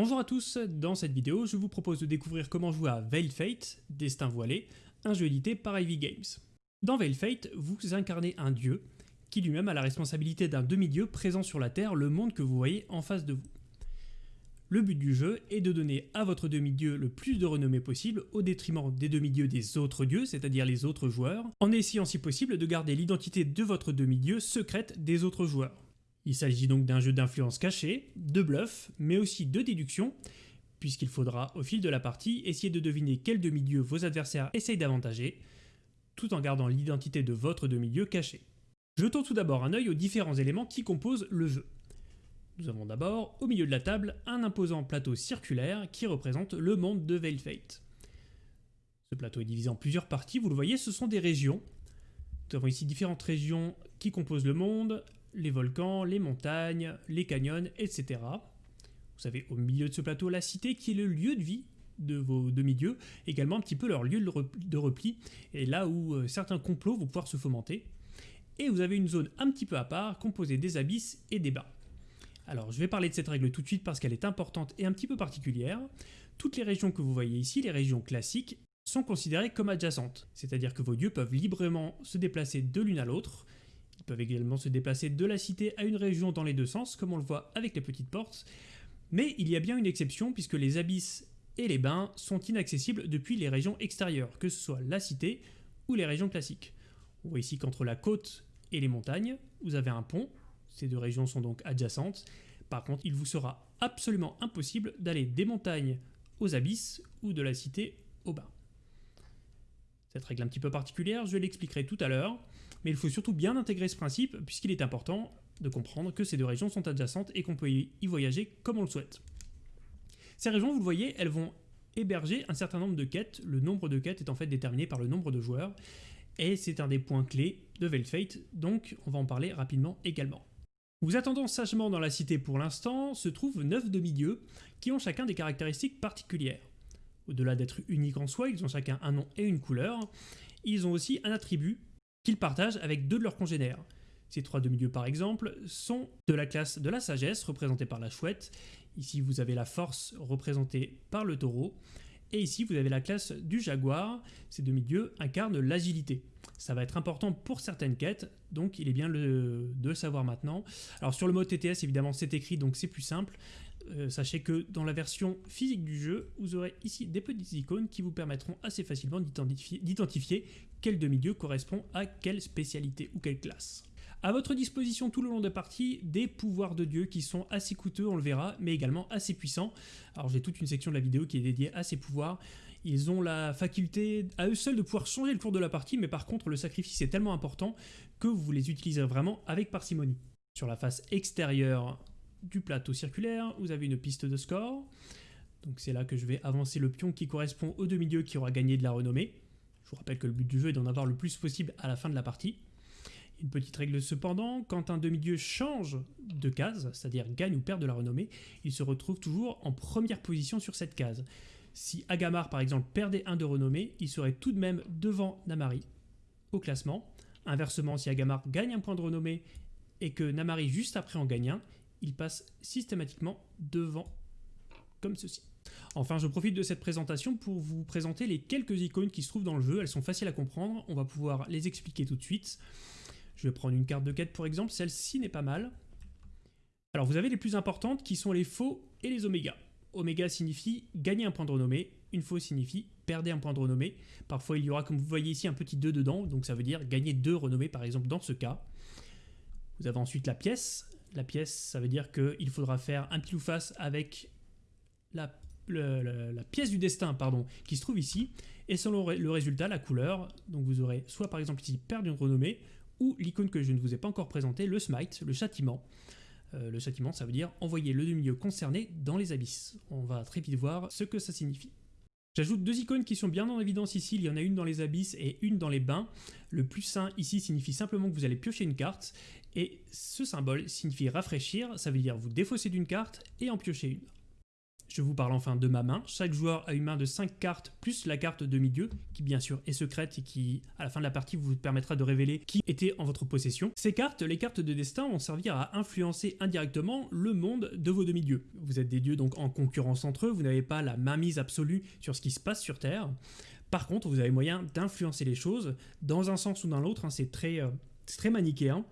Bonjour à tous, dans cette vidéo je vous propose de découvrir comment jouer à Veil Fate, Destin Voilé, un jeu édité par Ivy Games. Dans Veil Fate, vous incarnez un dieu, qui lui-même a la responsabilité d'un demi-dieu présent sur la Terre, le monde que vous voyez en face de vous. Le but du jeu est de donner à votre demi-dieu le plus de renommée possible au détriment des demi-dieux des autres dieux, c'est-à-dire les autres joueurs, en essayant si possible de garder l'identité de votre demi-dieu secrète des autres joueurs. Il s'agit donc d'un jeu d'influence cachée, de bluff, mais aussi de déduction, puisqu'il faudra au fil de la partie essayer de deviner quel demi-dieu vos adversaires essayent d'avantager, tout en gardant l'identité de votre demi-dieu caché. Jetons tout d'abord un œil aux différents éléments qui composent le jeu. Nous avons d'abord, au milieu de la table, un imposant plateau circulaire qui représente le monde de Veil Fate. Ce plateau est divisé en plusieurs parties, vous le voyez, ce sont des régions. Nous avons ici différentes régions qui composent le monde, les volcans, les montagnes, les canyons, etc. Vous avez au milieu de ce plateau la cité qui est le lieu de vie de vos demi-dieux, également un petit peu leur lieu de repli, et là où euh, certains complots vont pouvoir se fomenter. Et vous avez une zone un petit peu à part, composée des abysses et des bains. Alors je vais parler de cette règle tout de suite parce qu'elle est importante et un petit peu particulière. Toutes les régions que vous voyez ici, les régions classiques, sont considérées comme adjacentes, c'est-à-dire que vos dieux peuvent librement se déplacer de l'une à l'autre. Peuvent également se déplacer de la cité à une région dans les deux sens, comme on le voit avec les petites portes. Mais il y a bien une exception puisque les abysses et les bains sont inaccessibles depuis les régions extérieures, que ce soit la cité ou les régions classiques. On voit ici qu'entre la côte et les montagnes, vous avez un pont ces deux régions sont donc adjacentes. Par contre, il vous sera absolument impossible d'aller des montagnes aux abysses ou de la cité au bas. Cette règle un petit peu particulière, je l'expliquerai tout à l'heure, mais il faut surtout bien intégrer ce principe puisqu'il est important de comprendre que ces deux régions sont adjacentes et qu'on peut y voyager comme on le souhaite. Ces régions, vous le voyez, elles vont héberger un certain nombre de quêtes. Le nombre de quêtes est en fait déterminé par le nombre de joueurs, et c'est un des points clés de Velfate, donc on va en parler rapidement également. Vous attendant sagement dans la cité pour l'instant, se trouvent 9 demi-dieux qui ont chacun des caractéristiques particulières. Au-delà d'être uniques en soi, ils ont chacun un nom et une couleur. Ils ont aussi un attribut partagent avec deux de leurs congénères. Ces trois demi-dieux par exemple sont de la classe de la sagesse représentée par la chouette. Ici vous avez la force représentée par le taureau. Et ici vous avez la classe du jaguar. Ces demi-dieux incarnent l'agilité. Ça va être important pour certaines quêtes, donc il est bien de le savoir maintenant. Alors sur le mode TTS, évidemment, c'est écrit, donc c'est plus simple. Euh, sachez que dans la version physique du jeu, vous aurez ici des petites icônes qui vous permettront assez facilement d'identifier quel demi-dieu correspond à quelle spécialité ou quelle classe. À votre disposition tout le long de partie, des pouvoirs de dieu qui sont assez coûteux, on le verra, mais également assez puissants. Alors j'ai toute une section de la vidéo qui est dédiée à ces pouvoirs. Ils ont la faculté à eux seuls de pouvoir changer le cours de la partie, mais par contre le sacrifice est tellement important que vous les utiliserez vraiment avec parcimonie. Sur la face extérieure du plateau circulaire, vous avez une piste de score. Donc c'est là que je vais avancer le pion qui correspond au demi-dieu qui aura gagné de la renommée. Je vous rappelle que le but du jeu est d'en avoir le plus possible à la fin de la partie. Une petite règle cependant, quand un demi-dieu change de case, c'est-à-dire gagne ou perd de la renommée, il se retrouve toujours en première position sur cette case. Si Agamar par exemple perdait un de renommée, il serait tout de même devant Namari au classement. Inversement, si Agamar gagne un point de renommée et que Namari juste après en gagne un, il passe systématiquement devant comme ceci. Enfin, je profite de cette présentation pour vous présenter les quelques icônes qui se trouvent dans le jeu. Elles sont faciles à comprendre, on va pouvoir les expliquer tout de suite. Je vais prendre une carte de quête pour exemple, celle-ci n'est pas mal. Alors vous avez les plus importantes qui sont les faux et les oméga. Oméga signifie gagner un point de renommée, une faux signifie perdre un point de renommée. Parfois il y aura, comme vous voyez ici, un petit 2 dedans, donc ça veut dire gagner 2 renommées par exemple dans ce cas. Vous avez ensuite la pièce. La pièce, ça veut dire qu'il faudra faire un pile ou face avec la, pièce du destin pardon, qui se trouve ici. Et selon le résultat, la couleur, donc vous aurez soit par exemple ici perdre une renommée, ou l'icône que je ne vous ai pas encore présentée, le smite, le châtiment. Euh, le châtiment, ça veut dire envoyer le demi-dieu concerné dans les abysses. On va très vite voir ce que ça signifie. J'ajoute deux icônes qui sont bien en évidence ici, il y en a une dans les abysses et une dans les bains. Le plus sain ici signifie simplement que vous allez piocher une carte, et ce symbole signifie rafraîchir, ça veut dire vous défausser d'une carte et en piocher une. Je vous parle enfin de ma main. Chaque joueur a une main de 5 cartes plus la carte de milieu, qui bien sûr est secrète et qui, à la fin de la partie, vous permettra de révéler qui était en votre possession. Ces cartes, les cartes de destin, vont servir à influencer indirectement le monde de vos demi-dieux. Vous êtes des dieux donc en concurrence entre eux, vous n'avez pas la mainmise absolue sur ce qui se passe sur Terre. Par contre, vous avez moyen d'influencer les choses dans un sens ou dans l'autre, hein, c'est très, euh, manichéen.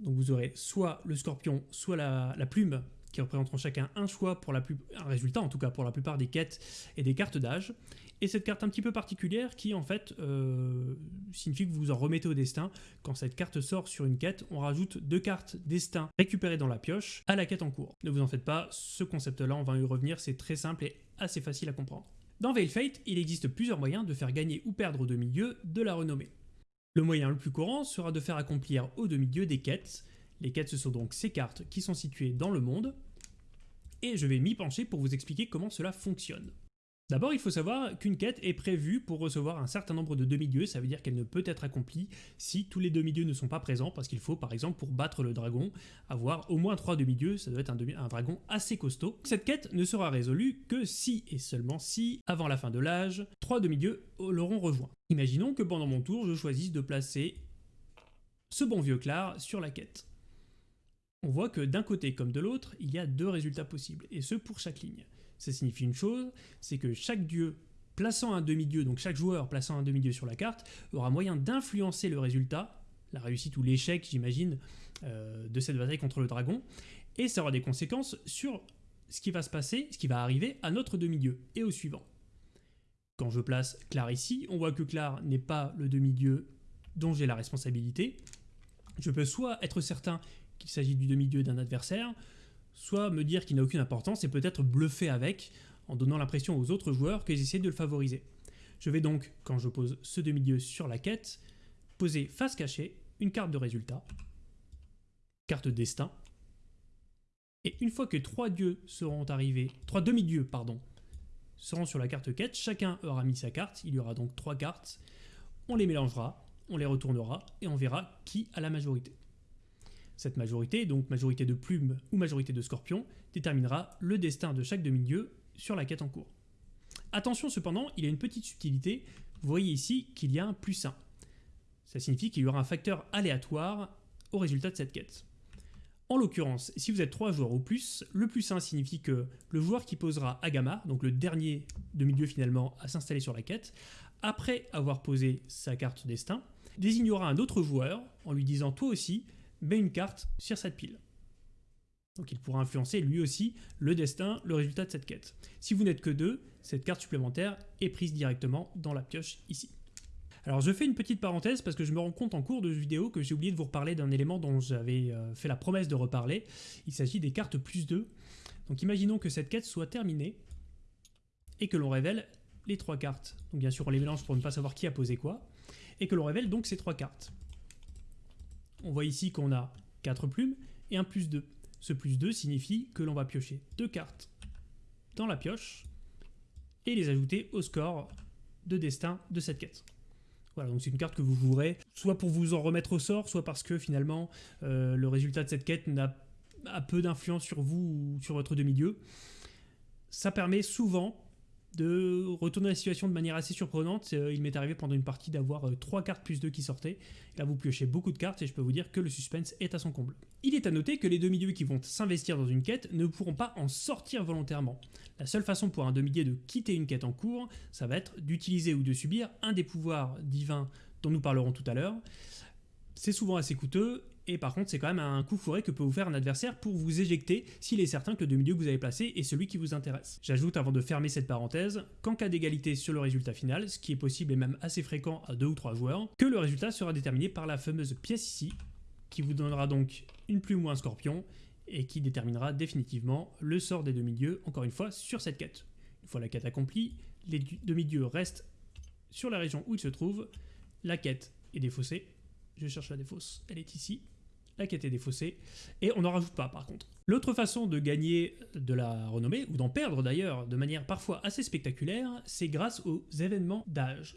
Donc vous aurez soit le scorpion, soit la plume qui représenteront chacun un choix pour la plus, un résultat en tout cas pour la plupart des quêtes et des cartes d'âge. Et cette carte un petit peu particulière qui en fait euh, signifie que vous vous en remettez au destin. Quand cette carte sort sur une quête, on rajoute deux cartes destin récupérées dans la pioche à la quête en cours. Ne vous en faites pas, ce concept-là, on va y revenir, c'est très simple et assez facile à comprendre. Dans Veil Fate, il existe plusieurs moyens de faire gagner ou perdre au demi-dieu de la renommée. Le moyen le plus courant sera de faire accomplir au demi-dieu des quêtes, les quêtes, ce sont donc ces cartes qui sont situées dans le monde, et je vais m'y pencher pour vous expliquer comment cela fonctionne. D'abord, il faut savoir qu'une quête est prévue pour recevoir un certain nombre de demi-dieux, ça veut dire qu'elle ne peut être accomplie si tous les demi-dieux ne sont pas présents, parce qu'il faut par exemple pour battre le dragon avoir au moins 3 demi-dieux, ça doit être un, dragon assez costaud. Cette quête ne sera résolue que si et seulement si, avant la fin de l'âge, 3 demi-dieux l'auront rejoint. Imaginons que pendant mon tour, je choisisse de placer ce bon vieux Clar sur la quête on voit que d'un côté comme de l'autre, il y a deux résultats possibles, et ce pour chaque ligne. Ça signifie une chose, c'est que chaque dieu plaçant un demi-dieu, donc chaque joueur plaçant un demi-dieu sur la carte, aura moyen d'influencer le résultat, la réussite ou l'échec, j'imagine, euh, de cette bataille contre le dragon, et ça aura des conséquences sur ce qui va se passer, ce qui va arriver à notre demi-dieu, et au suivant. Quand je place Clar ici, on voit que Clar n'est pas le demi-dieu dont j'ai la responsabilité. Je peux soit être certain qu'il s'agit du demi-dieu d'un adversaire, soit me dire qu'il n'a aucune importance et peut-être bluffer avec, en donnant l'impression aux autres joueurs qu'ils essaient de le favoriser. Je vais donc, quand je pose ce demi-dieu sur la quête, poser face cachée une carte de résultat, carte destin, et une fois que trois dieux seront arrivés, trois demi-dieux, pardon, seront sur la carte quête, chacun aura mis sa carte, il y aura donc trois cartes, on les mélangera, on les retournera, et on verra qui a la majorité. Cette majorité, donc majorité de plumes ou majorité de scorpions, déterminera le destin de chaque demi-dieu sur la quête en cours. Attention cependant, il y a une petite subtilité, vous voyez ici qu'il y a un plus 1. Ça signifie qu'il y aura un facteur aléatoire au résultat de cette quête. En l'occurrence, si vous êtes 3 joueurs ou plus, le plus 1 signifie que le joueur qui posera Agama, donc le dernier demi-dieu finalement à s'installer sur la quête, après avoir posé sa carte destin, désignera un autre joueur en lui disant toi aussi, met une carte sur cette pile. Donc il pourra influencer lui aussi le destin, le résultat de cette quête. Si vous n'êtes que deux, cette carte supplémentaire est prise directement dans la pioche ici. Alors je fais une petite parenthèse parce que je me rends compte en cours de vidéo que j'ai oublié de vous reparler d'un élément dont j'avais euh, fait la promesse de reparler. Il s'agit des cartes plus 2. Donc imaginons que cette quête soit terminée et que l'on révèle les trois cartes. Donc bien sûr on les mélange pour ne pas savoir qui a posé quoi. Et que l'on révèle donc ces trois cartes on voit ici qu'on a 4 plumes et un plus 2. Ce plus 2 signifie que l'on va piocher deux cartes dans la pioche et les ajouter au score de destin de cette quête. Voilà, donc c'est une carte que vous jouerez soit pour vous en remettre au sort, soit parce que finalement euh, le résultat de cette quête n'a peu d'influence sur vous ou sur votre demi-dieu. Ça permet souvent de retourner la situation de manière assez surprenante. Euh, il m'est arrivé pendant une partie d'avoir 3 euh, cartes plus 2 qui sortaient. Là, vous piochez beaucoup de cartes et je peux vous dire que le suspense est à son comble. Il est à noter que les demi-dieux qui vont s'investir dans une quête ne pourront pas en sortir volontairement. La seule façon pour un demi-dieu de quitter une quête en cours, ça va être d'utiliser ou de subir un des pouvoirs divins dont nous parlerons tout à l'heure. C'est souvent assez coûteux et par contre, c'est quand même un coup fourré que peut vous faire un adversaire pour vous éjecter s'il est certain que le demi-dieu que vous avez placé est celui qui vous intéresse. J'ajoute avant de fermer cette parenthèse qu'en cas d'égalité sur le résultat final, ce qui est possible et même assez fréquent à deux ou trois joueurs, que le résultat sera déterminé par la fameuse pièce ici, qui vous donnera donc une plume ou un scorpion, et qui déterminera définitivement le sort des demi-dieux, encore une fois, sur cette quête. Une fois la quête accomplie, les demi-dieux restent sur la région où ils se trouvent, la quête est défaussée, je cherche la défausse, elle est ici, la quête est défaussée, et on n'en rajoute pas par contre. L'autre façon de gagner de la renommée, ou d'en perdre d'ailleurs de manière parfois assez spectaculaire, c'est grâce aux événements d'âge.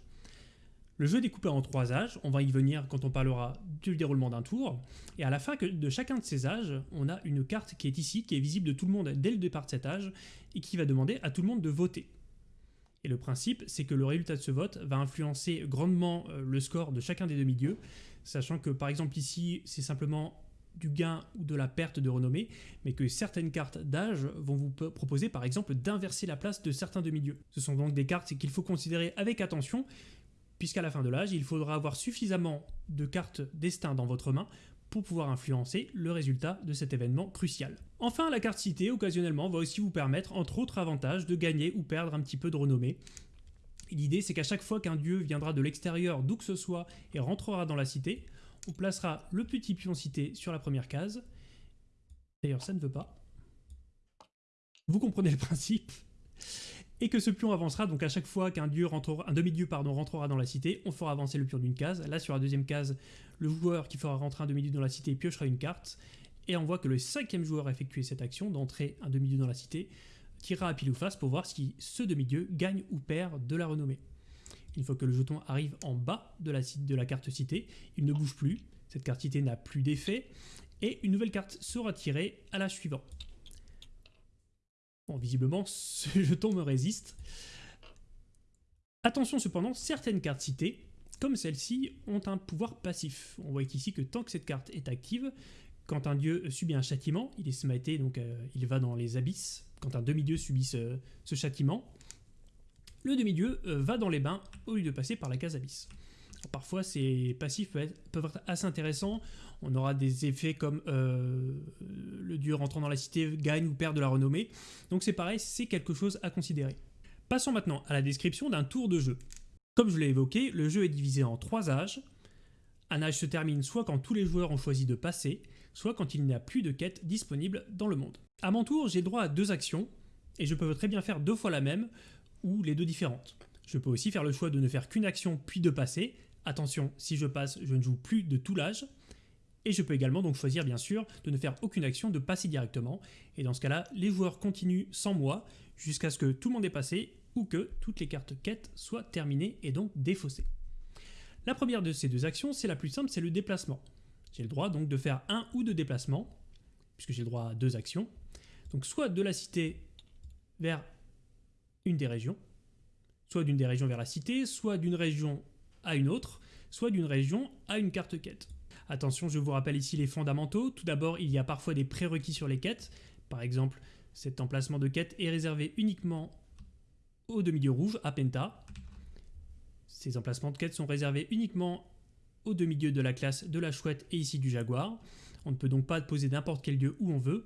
Le jeu est découpé en trois âges, on va y venir quand on parlera du déroulement d'un tour, et à la fin de chacun de ces âges, on a une carte qui est ici, qui est visible de tout le monde dès le départ de cet âge, et qui va demander à tout le monde de voter. Et le principe, c'est que le résultat de ce vote va influencer grandement euh, le score de chacun des demi-dieux, sachant que par exemple ici, c'est simplement du gain ou de la perte de renommée, mais que certaines cartes d'âge vont vous proposer par exemple d'inverser la place de certains demi-dieux. Ce sont donc des cartes qu'il faut considérer avec attention, puisqu'à la fin de l'âge, il faudra avoir suffisamment de cartes destin dans votre main pour pouvoir influencer le résultat de cet événement crucial. Enfin, la carte citée, occasionnellement, va aussi vous permettre, entre autres avantages, de gagner ou perdre un petit peu de renommée. L'idée, c'est qu'à chaque fois qu'un dieu viendra de l'extérieur, d'où que ce soit, et rentrera dans la cité, on placera le petit pion cité sur la première case. D'ailleurs, ça ne veut pas. Vous comprenez le principe et que ce pion avancera, donc à chaque fois qu'un dieu rentrera, un demi-dieu rentrera dans la cité, on fera avancer le pion d'une case. Là, sur la deuxième case, le joueur qui fera rentrer un demi-dieu dans la cité piochera une carte, et on voit que le cinquième joueur a effectué cette action d'entrer un demi-dieu dans la cité, tirera à pile ou face pour voir si ce demi-dieu gagne ou perd de la renommée. Une fois que le jeton arrive en bas de la, carte citée, il ne bouge plus, cette carte citée n'a plus d'effet, et une nouvelle carte sera tirée à la suivante. Bon, visiblement, ce jeton me résiste. Attention cependant, certaines cartes citées, comme celle-ci, ont un pouvoir passif. On voit ici que tant que cette carte est active, quand un dieu subit un châtiment, il est smité, donc euh, il va dans les abysses. Quand un demi-dieu subit ce, châtiment, le demi-dieu euh, va dans les bains au lieu de passer par la case abysse. parfois, ces passifs peuvent être, assez intéressants. On aura des effets comme euh, le dieu rentrant dans la cité gagne ou perd de la renommée. Donc c'est pareil, c'est quelque chose à considérer. Passons maintenant à la description d'un tour de jeu. Comme je l'ai évoqué, le jeu est divisé en trois âges. Un âge se termine soit quand tous les joueurs ont choisi de passer, soit quand il n'y a plus de quêtes disponibles dans le monde. À mon tour, j'ai droit à deux actions, et je peux très bien faire deux fois la même, ou les deux différentes. Je peux aussi faire le choix de ne faire qu'une action puis de passer. Attention, si je passe, je ne joue plus de tout l'âge. Et je peux également donc choisir bien sûr de ne faire aucune action, de passer directement. Et dans ce cas-là, les joueurs continuent sans moi jusqu'à ce que tout le monde ait passé ou que toutes les cartes quêtes soient terminées et donc défaussées. La première de ces deux actions, c'est la plus simple, c'est le déplacement. J'ai le droit donc de faire un ou deux déplacements, puisque j'ai le droit à deux actions. Donc soit de la cité vers une des régions, soit d'une des régions vers la cité, soit d'une région à une autre, soit d'une région à une carte quête. Attention, je vous rappelle ici les fondamentaux. Tout d'abord, il y a parfois des prérequis sur les quêtes. Par exemple, cet emplacement de quête est réservé uniquement au demi-dieu rouge, à Penta. Ces emplacements de quête sont réservés uniquement aux demi-dieux de la classe de la chouette et ici du jaguar. On ne peut donc pas poser n'importe quel dieu où on veut.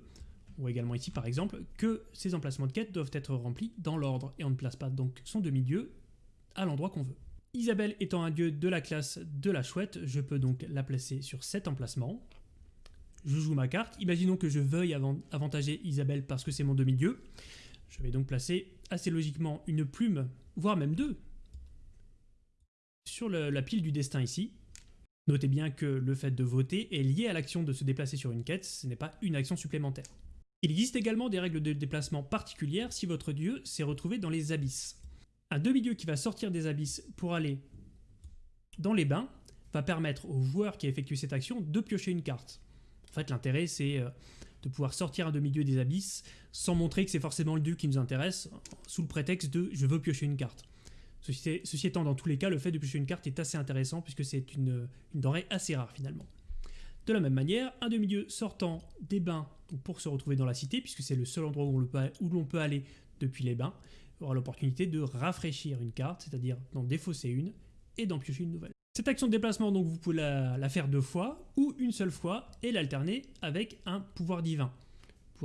Voit également ici par exemple que ces emplacements de quête doivent être remplis dans l'ordre et on ne place pas donc son demi-dieu à l'endroit qu'on veut. Isabelle étant un dieu de la classe de la chouette, je peux donc la placer sur cet emplacement. Je joue ma carte. Imaginons que je veuille avantager Isabelle parce que c'est mon demi-dieu. Je vais donc placer assez logiquement une plume, voire même deux, sur la pile du destin ici. Notez bien que le fait de voter est lié à l'action de se déplacer sur une quête, ce n'est pas une action supplémentaire. Il existe également des règles de déplacement particulières si votre dieu s'est retrouvé dans les abysses. Un demi-dieu qui va sortir des abysses pour aller dans les bains va permettre au joueur qui a effectué cette action de piocher une carte. En fait, l'intérêt, c'est euh, de pouvoir sortir un demi-dieu des abysses sans montrer que c'est forcément le dieu qui nous intéresse, sous le prétexte de « je veux piocher une carte ». Ceci, étant, dans tous les cas, le fait de piocher une carte est assez intéressant puisque c'est une, denrée assez rare finalement. De la même manière, un demi-dieu sortant des bains pour se retrouver dans la cité, puisque c'est le seul endroit où l'on peut aller depuis les bains, aura l'opportunité de rafraîchir une carte, c'est-à-dire d'en défausser une et d'en piocher une nouvelle. Cette action de déplacement, donc, vous pouvez la, faire deux fois ou une seule fois et l'alterner avec un pouvoir divin.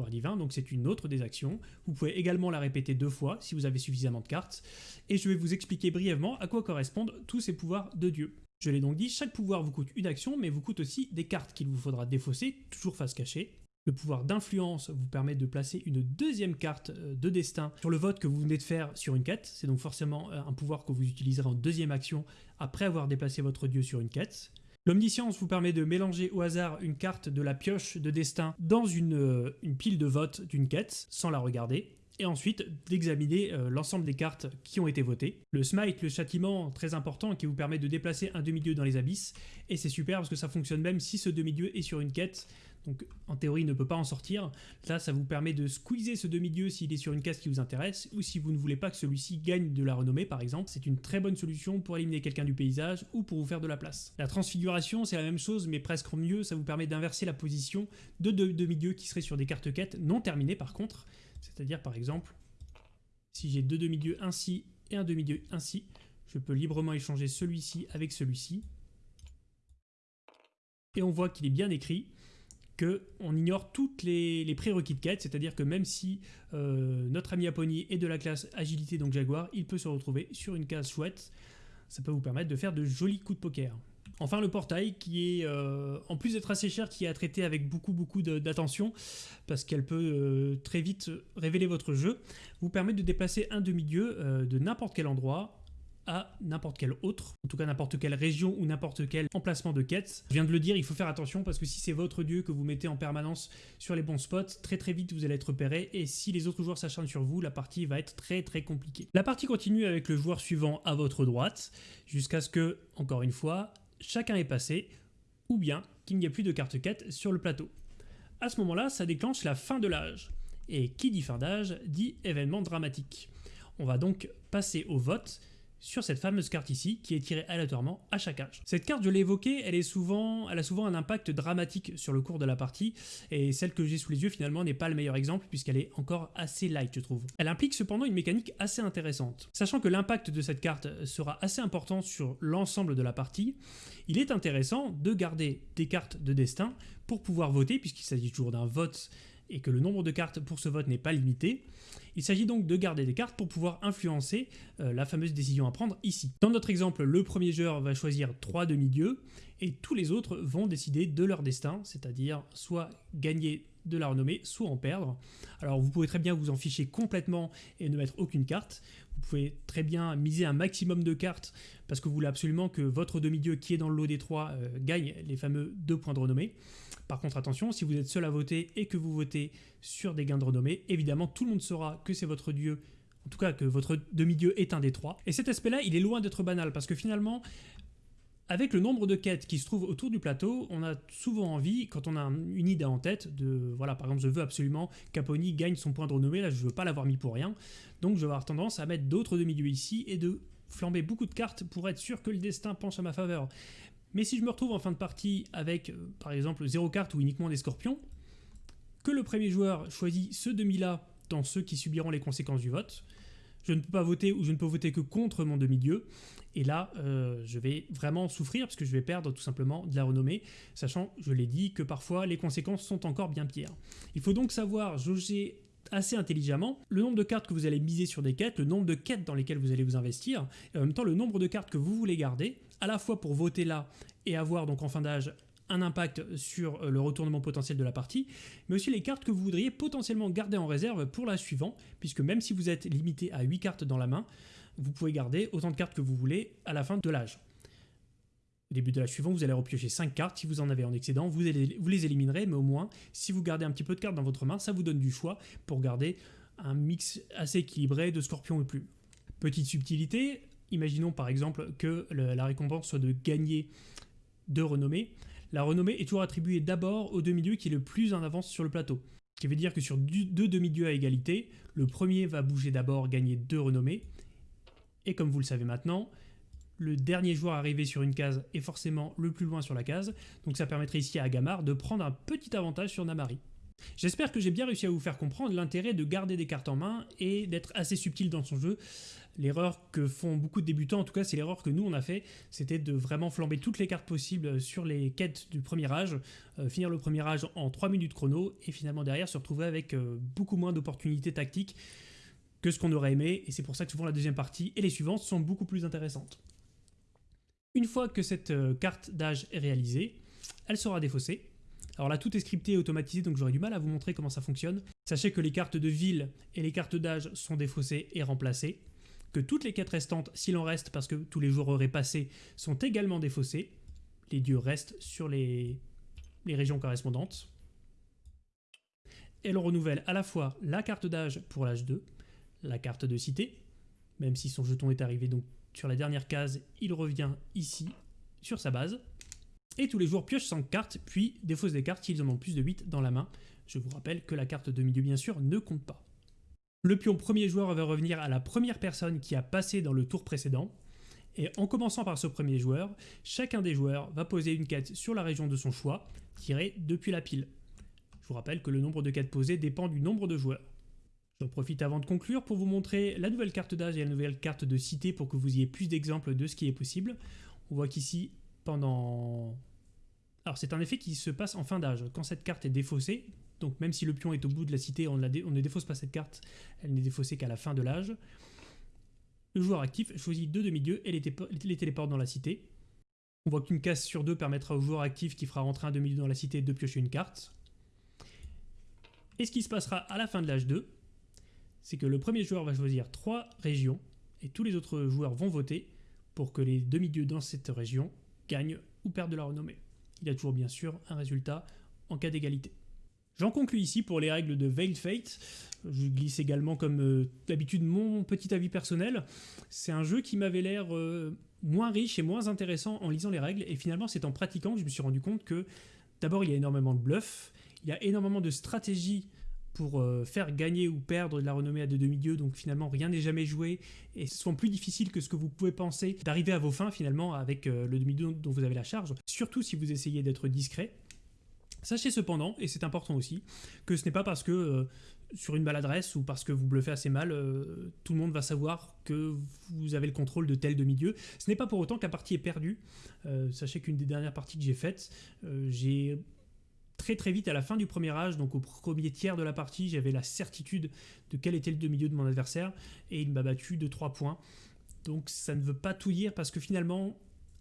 Divin, donc c'est une autre des actions. Vous pouvez également la répéter deux fois si vous avez suffisamment de cartes. Et je vais vous expliquer brièvement à quoi correspondent tous ces pouvoirs de Dieu. Je l'ai donc dit, chaque pouvoir vous coûte une action, mais vous coûte aussi des cartes qu'il vous faudra défausser, toujours face cachée. Le pouvoir d'influence vous permet de placer une deuxième carte euh, de destin sur le vote que vous venez de faire sur une quête. C'est donc forcément euh, un pouvoir que vous utiliserez en deuxième action après avoir déplacé votre dieu sur une quête. L'omniscience vous permet de mélanger au hasard une carte de la pioche de destin dans une, euh, pile de vote d'une quête sans la regarder. Et ensuite d'examiner euh, l'ensemble des cartes qui ont été votées. Le smite, le châtiment, très important, qui vous permet de déplacer un demi-dieu dans les abysses, et c'est super parce que ça fonctionne même si ce demi-dieu est sur une quête, donc en théorie il ne peut pas en sortir. Là ça vous permet de squeezer ce demi-dieu s'il est sur une case qui vous intéresse, ou si vous ne voulez pas que celui-ci gagne de la renommée par exemple, c'est une très bonne solution pour éliminer quelqu'un du paysage ou pour vous faire de la place. La transfiguration c'est la même chose mais presque mieux, ça vous permet d'inverser la position de deux demi-dieux qui seraient sur des cartes quêtes non terminées par contre, c'est-à-dire par exemple, si j'ai deux demi-dieux ainsi et un demi-dieu ainsi, je peux librement échanger celui-ci avec celui-ci. Et on voit qu'il est bien écrit qu'on ignore toutes les, prérequis de quête, c'est-à-dire que même si euh, notre ami Apony est de la classe agilité, donc Jaguar, il peut se retrouver sur une case chouette. Ça peut vous permettre de faire de jolis coups de poker. Enfin le portail qui est, euh, en plus d'être assez cher, qui est à traiter avec beaucoup beaucoup d'attention, parce qu'elle peut euh, très vite révéler votre jeu, vous permet de déplacer un demi-dieu euh, de n'importe quel endroit à n'importe quel autre, en tout cas n'importe quelle région ou n'importe quel emplacement de quête. Je viens de le dire, il faut faire attention parce que si c'est votre dieu que vous mettez en permanence sur les bons spots, très très vite vous allez être repéré et si les autres joueurs s'acharnent sur vous, la partie va être très très compliquée. La partie continue avec le joueur suivant à votre droite, jusqu'à ce que, encore une fois, chacun est passé, ou bien qu'il n'y ait plus de carte quête sur le plateau. À ce moment-là, ça déclenche la fin de l'âge. Et qui dit fin d'âge dit événement dramatique. On va donc passer au vote sur cette fameuse carte ici, qui est tirée aléatoirement à chaque âge. Cette carte, je l'ai évoquée, elle, elle a souvent un impact dramatique sur le cours de la partie, et celle que j'ai sous les yeux finalement n'est pas le meilleur exemple, puisqu'elle est encore assez light je trouve. Elle implique cependant une mécanique assez intéressante. Sachant que l'impact de cette carte sera assez important sur l'ensemble de la partie, il est intéressant de garder des cartes de destin pour pouvoir voter, puisqu'il s'agit toujours d'un vote et que le nombre de cartes pour ce vote n'est pas limité. Il s'agit donc de garder des cartes pour pouvoir influencer euh, la fameuse décision à prendre ici. Dans notre exemple, le premier joueur va choisir trois demi-dieux et tous les autres vont décider de leur destin, c'est-à-dire soit gagner de la renommée, soit en perdre. Alors vous pouvez très bien vous en ficher complètement et ne mettre aucune carte. Vous pouvez très bien miser un maximum de cartes parce que vous voulez absolument que votre demi-dieu qui est dans le lot des trois euh, gagne les fameux deux points de renommée. Par contre, attention, si vous êtes seul à voter et que vous votez sur des gains de renommée, évidemment, tout le monde saura que c'est votre dieu, en tout cas que votre demi-dieu est un des trois. Et cet aspect-là, il est loin d'être banal, parce que finalement, avec le nombre de quêtes qui se trouvent autour du plateau, on a souvent envie, quand on a une idée en tête, de, voilà, par exemple, je veux absolument qu'Apony gagne son point de renommée, là, je veux pas l'avoir mis pour rien, donc je vais avoir tendance à mettre d'autres demi-dieux ici et de flamber beaucoup de cartes pour être sûr que le destin penche à ma faveur. Mais si je me retrouve en fin de partie avec, euh, par exemple, 0 cartes ou uniquement des scorpions, que le premier joueur choisit ce demi-là dans ceux qui subiront les conséquences du vote, je ne peux pas voter ou je ne peux voter que contre mon demi-dieu, et là, euh, je vais vraiment souffrir parce que je vais perdre tout simplement de la renommée, sachant, je l'ai dit, que parfois les conséquences sont encore bien pires. Il faut donc savoir jauger assez intelligemment le nombre de cartes que vous allez miser sur des quêtes, le nombre de quêtes dans lesquelles vous allez vous investir, et en même temps le nombre de cartes que vous voulez garder, à la fois pour voter là et avoir donc en fin d'âge un impact sur euh, le retournement potentiel de la partie, mais aussi les cartes que vous voudriez potentiellement garder en réserve pour la suivante, puisque même si vous êtes limité à 8 cartes dans la main, vous pouvez garder autant de cartes que vous voulez à la fin de l'âge. Au début de la suivante, vous allez repiocher 5 cartes. Si vous en avez en excédent, vous, les éliminerez, mais au moins, si vous gardez un petit peu de cartes dans votre main, ça vous donne du choix pour garder un mix assez équilibré de scorpions et plus. Petite subtilité, imaginons par exemple que la récompense soit de gagner de renommée. La renommée est toujours attribuée d'abord au demi-dieu qui est le plus en avance sur le plateau. Ce qui veut dire que sur deux demi-dieux à égalité, le premier va bouger d'abord, gagner deux renommées. Et comme vous le savez maintenant, le dernier joueur arrivé sur une case est forcément le plus loin sur la case, donc ça permettrait ici à Agamar de prendre un petit avantage sur Namari. J'espère que j'ai bien réussi à vous faire comprendre l'intérêt de garder des cartes en main et d'être assez subtil dans son jeu. L'erreur que font beaucoup de débutants, en tout cas c'est l'erreur que nous on a fait, c'était de vraiment flamber toutes les cartes possibles sur les quêtes du premier âge, euh, finir le premier âge en 3 minutes chrono et finalement derrière se retrouver avec euh, beaucoup moins d'opportunités tactiques que ce qu'on aurait aimé et c'est pour ça que souvent la deuxième partie et les suivantes sont beaucoup plus intéressantes. Une fois que cette euh, carte d'âge est réalisée, elle sera défaussée. Alors là, tout est scripté et automatisé, donc j'aurai du mal à vous montrer comment ça fonctionne. Sachez que les cartes de ville et les cartes d'âge sont défaussées et remplacées, toutes les quêtes restantes, s'il en reste parce que tous les jours auraient passé, sont également défaussées. Les dieux restent sur les, régions correspondantes. elle renouvelle à la fois la carte d'âge pour l'âge 2, la carte de cité, même si son jeton est arrivé donc sur la dernière case, il revient ici sur sa base. Et tous les joueurs piochent 5 cartes, puis défaussent des cartes s'ils en ont plus de 8 dans la main. Je vous rappelle que la carte de milieu bien sûr ne compte pas. Le pion premier joueur va revenir à la première personne qui a passé dans le tour précédent. Et en commençant par ce premier joueur, chacun des joueurs va poser une quête sur la région de son choix, tirée depuis la pile. Je vous rappelle que le nombre de quêtes posées dépend du nombre de joueurs. J'en profite avant de conclure pour vous montrer la nouvelle carte d'âge et la nouvelle carte de cité pour que vous ayez plus d'exemples de ce qui est possible. On voit qu'ici, pendant... Alors c'est un effet qui se passe en fin d'âge. Quand cette carte est défaussée, donc même si le pion est au bout de la cité, on, ne défausse pas cette carte, elle n'est défaussée qu'à la fin de l'âge. Le joueur actif choisit deux demi-dieux et les, les téléporte dans la cité. On voit qu'une case sur deux permettra au joueur actif qui fera rentrer un demi-dieu dans la cité de piocher une carte. Et ce qui se passera à la fin de l'âge 2, c'est que le premier joueur va choisir trois régions et tous les autres joueurs vont voter pour que les demi-dieux dans cette région gagnent ou perdent de la renommée. Il y a toujours bien sûr un résultat en cas d'égalité. J'en conclus ici pour les règles de Veiled Fate. Je glisse également comme euh, d'habitude mon petit avis personnel. C'est un jeu qui m'avait l'air euh, moins riche et moins intéressant en lisant les règles et finalement c'est en pratiquant que je me suis rendu compte que d'abord il y a énormément de bluff, il y a énormément de stratégies pour euh, faire gagner ou perdre de la renommée à des demi-dieux, donc finalement rien n'est jamais joué, et c'est souvent plus difficile que ce que vous pouvez penser d'arriver à vos fins finalement avec le demi-dieu dont vous avez la charge, surtout si vous essayez d'être discret. Sachez cependant, et c'est important aussi, que ce n'est pas parce que euh, sur une maladresse ou parce que vous bluffez assez mal, tout le monde va savoir que vous avez le contrôle de tel demi-dieu. Ce n'est pas pour autant que la partie est perdue. sachez qu'une des dernières parties que j'ai faites, j'ai très très vite à la fin du premier âge, donc au premier tiers de la partie, j'avais la certitude de quel était le demi-dieu de mon adversaire et il m'a battu de 3 points. Donc ça ne veut pas tout dire parce que finalement,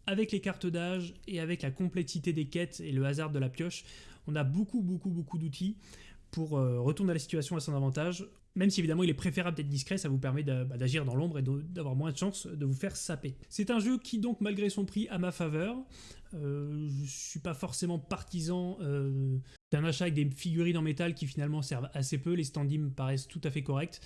avec les cartes d'âge et avec la complexité des quêtes et le hasard de la pioche, on a beaucoup beaucoup beaucoup d'outils pour euh, retourner la situation à son avantage. Même si évidemment il est préférable d'être discret, ça vous permet bah, d'agir dans l'ombre et d'avoir moins de chances de vous faire saper. C'est un jeu qui donc malgré son prix à ma faveur, euh, je suis pas forcément partisan euh, d'un achat avec des figurines en métal qui finalement servent assez peu, les standees me paraissent tout à fait corrects.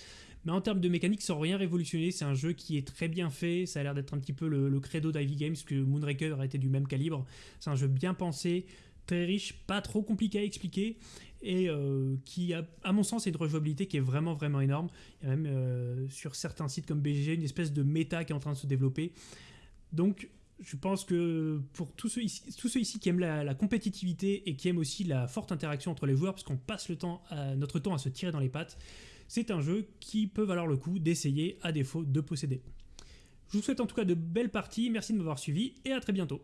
Mais en termes de mécanique, sans rien révolutionner, c'est un jeu qui est très bien fait, ça a l'air d'être un petit peu le, le credo d'Ivy Games, que Moonraker a été du même calibre. C'est un jeu bien pensé, très riche, pas trop compliqué à expliquer, et euh, qui, a, à mon sens, est une rejouabilité qui est vraiment, vraiment énorme. Il y a même euh, sur certains sites comme BGG une espèce de méta qui est en train de se développer. Donc, je pense que pour tous ceux ici, qui aiment la, compétitivité et qui aiment aussi la forte interaction entre les joueurs, parce qu'on passe le temps notre temps à se tirer dans les pattes, c'est un jeu qui peut valoir le coup d'essayer à défaut de posséder. Je vous souhaite en tout cas de belles parties, merci de m'avoir suivi et à très bientôt.